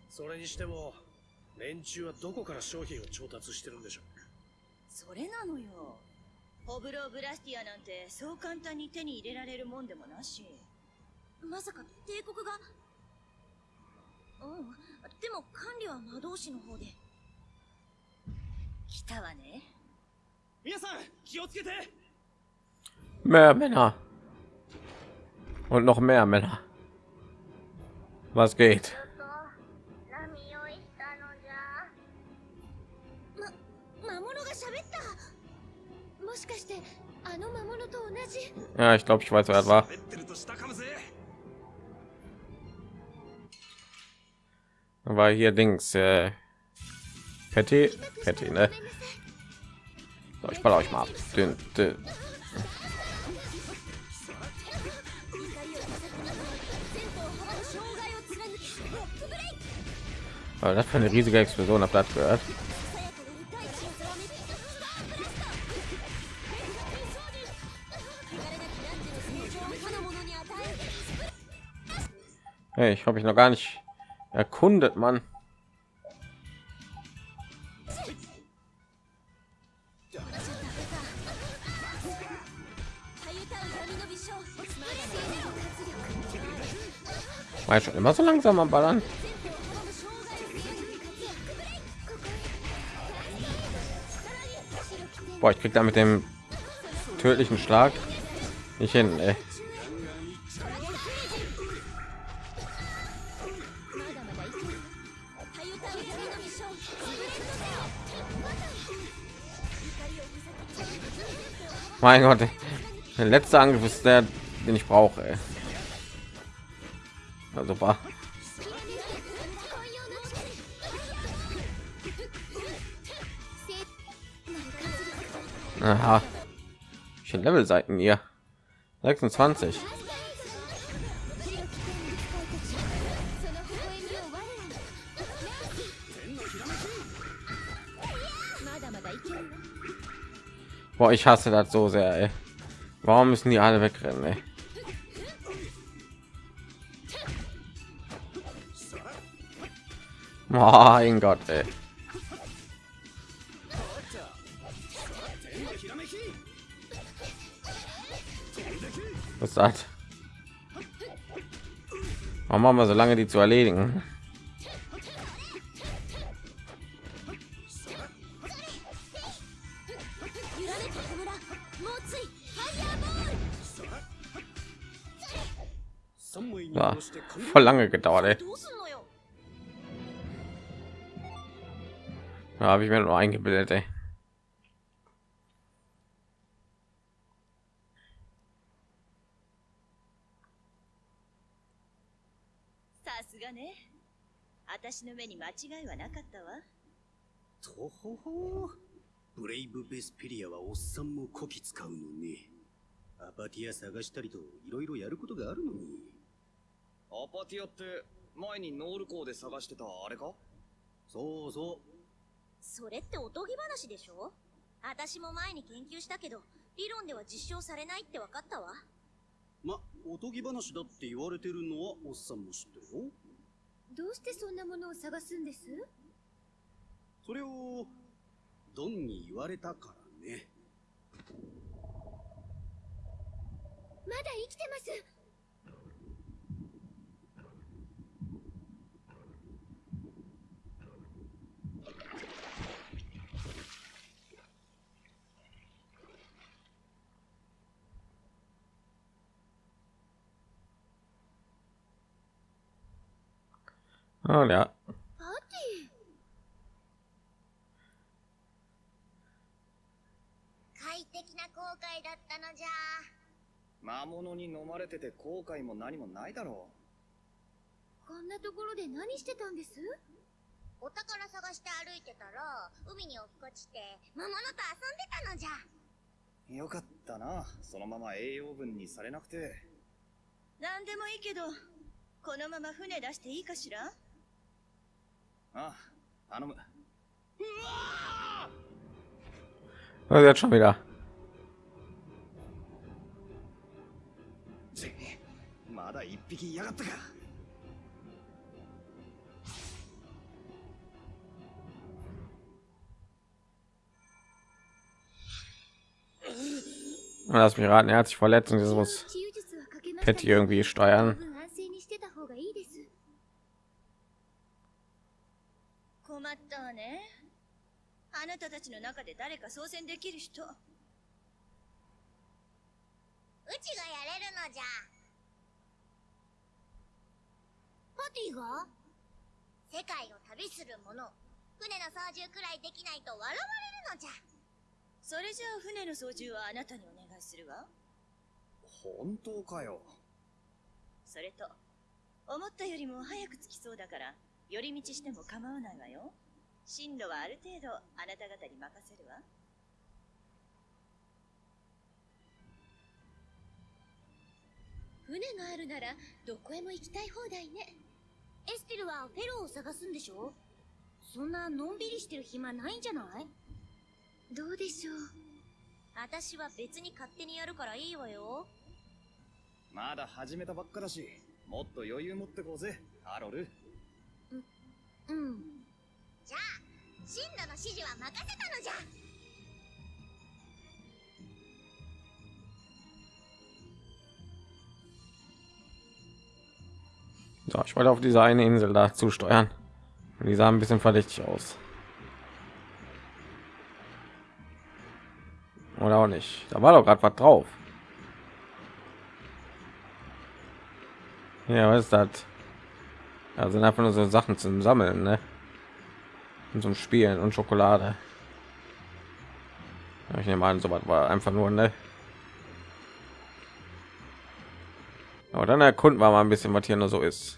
それにしても連中はどこから商品を調達してるんでしょうそれなのよ。ホブローブラスティアなんてそう簡単に手に入れられるもんでもなし。まさか帝国が。うん。でも管理は魔導士の方で。来たわね Mehr Männer und noch mehr Männer. Was geht? Ja, ich glaube, ich weiß, wer das war. War hier Dings, äh, Petty, Petty, ne? So, ich baller euch mal ab. Dün, dün. Aber das für eine riesige Explosion habt ihr das gehört? Hey, ich habe ich noch gar nicht erkundet, Mann. War schon immer so langsam am Ballern? Boah, ich krieg da mit dem tödlichen Schlag nicht hin. Ey. Mein Gott, der letzte Angriff ist der, den ich brauche. Ja, super. Aha. Schön Level Seiten hier. 26. Boah, ich hasse das so sehr, ey. Warum müssen die alle wegrennen, ey? Oh, mein Gott, ey. Was ist? Warum haben wir so lange die zu erledigen? War voll lange gedauert. Ey. どうすんのよ Da habe ich mir nur eingebildet, ey. さすがね私の目に間違いはなかったわとほほブレイブ・ベスペリアはおっさんもこき使うのねアパティア探したりといろいろやることがあるのにアパティアって前にノール港で探してたあれか？そうそうそれっておとぎ話でしょ？私も前に研究したけど理論では実証されないって分かったわ。まおとぎ話だって言われてるのはおっさんも知ってるよ。どうしてそんなものを探すんです？それをドンに言われたからね。まだ生きてますありゃ？パーティ快適な航海だったのじゃ。魔物に飲まれてて後悔も何もないだろーこんなところで何してたんです？お宝探して歩いてたら、海に落っこちて、魔物と遊んでたのじゃ。うよかったなそのまま栄養分にされなくて何でもいいけど、このまま船出していいかしら？Ah, jetzt ah! oh, schon wieder. Lass mich raten, er hat sich verletzt und jetzt muss Petty irgendwie steuern. 困ったわね。あなたたちの中で誰か操船できる人。うちがやれるのじゃ。パティが？世界を旅する者。船の操縦くらいできないと笑われるのじゃ。それじゃあ船の操縦はあなたにお願いするわ。本当かよそれと、思ったよりも早く着きそうだから、寄り道しても構わないわよ。進路はある程度あなた方に任せるわ。船があるならどこへも行きたい放題ねエステルはフェローを探すんでしょ？そんなのんびりしてる暇ないんじゃない？どうでしょう？私は別に勝手にやるからいいわよ。まだ始めたばっかだしもっと余裕持ってこうぜハロルうん。じゃあ、進路の指示は任せたのじゃ。 So, ich wollte auf diese eine Insel da zusteuern. Und die sah ein bisschen verdächtig aus. Oder auch nicht. Da war doch gerade was drauf. Ja, was ist das? Ja, sind einfach nur so Sachen zum Sammeln, ne? Und zum Spielen und Schokolade. Ja, ich nehme an, so was war einfach nur, ne? Aber dann erkunden wir mal ein bisschen, was hier nur so ist.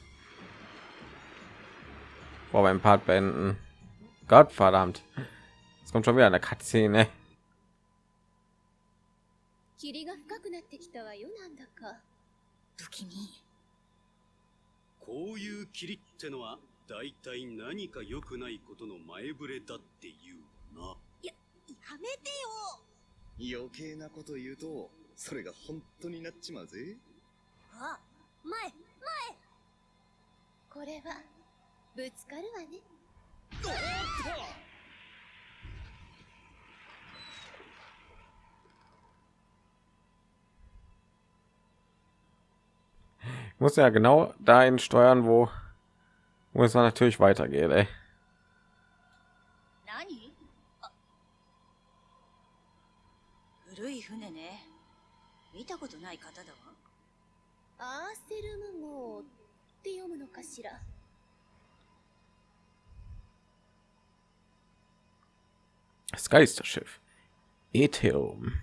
Vor beim Part beenden. Gott verdammt. Es kommt schon wieder eine Cutscene. 霧が深くなってきたわよなんだか不気味。 こういう霧ってのは大体何か良くないことの前触れだっていうな。やめてよ。余計なこと言うとそれが本当になっちまうぜ。あ、前、前。これはぶつかるわね。おっと muss ja genau dahin steuern, wo, wo es natürlich weitergeht. Ey. Das Geisterschiff. Etheum.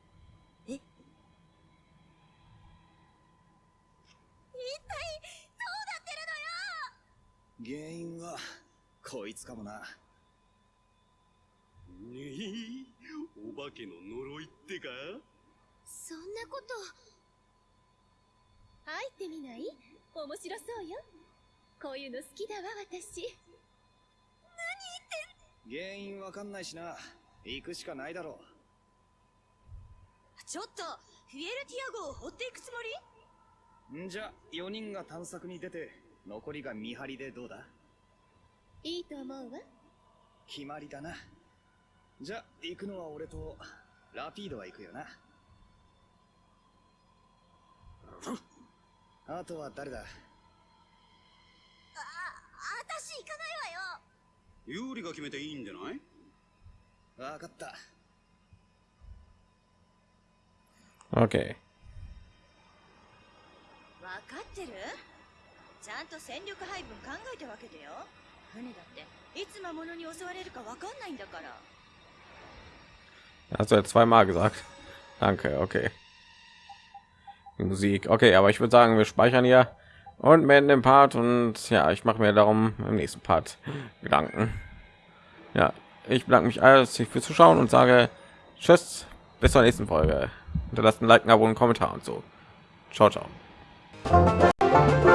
原因はこいつかもな。ねえお化けの呪いってか？そんなこと。入ってみない？面白そうよ。こういうの好きだわ私。原因わかんないしな。行くしかないだろちょっとフィエルティア号を掘っていくつもり？んじゃ4人が探索に出て残りが見張りでどうだ？いいと思うわ。決まりだな。じゃ行くのは俺とラピードは行くよな。あとは誰だ？あ、私行かないわよ。有利が決めていいんじゃない？わかった。Okay. 分かってるちゃんと戦力配分考えたわけだよ船だっていつ魔物に襲われるか分かんないんだから Hast du ja zweimal gesagt. Danke, okay. Die Musik. Okay, aber ich würde sagen, wir speichern hier und beenden den Part und ja, ich mache mir darum im nächsten Part Gedanken. Ja, ich bedanke mich alles fürs Zuschauen und sage Tschüss, bis zur nächsten Folge. Hinterlasst ein Like, ein Abo, einen Kommentar und so. Ciao, ciao. Thank you.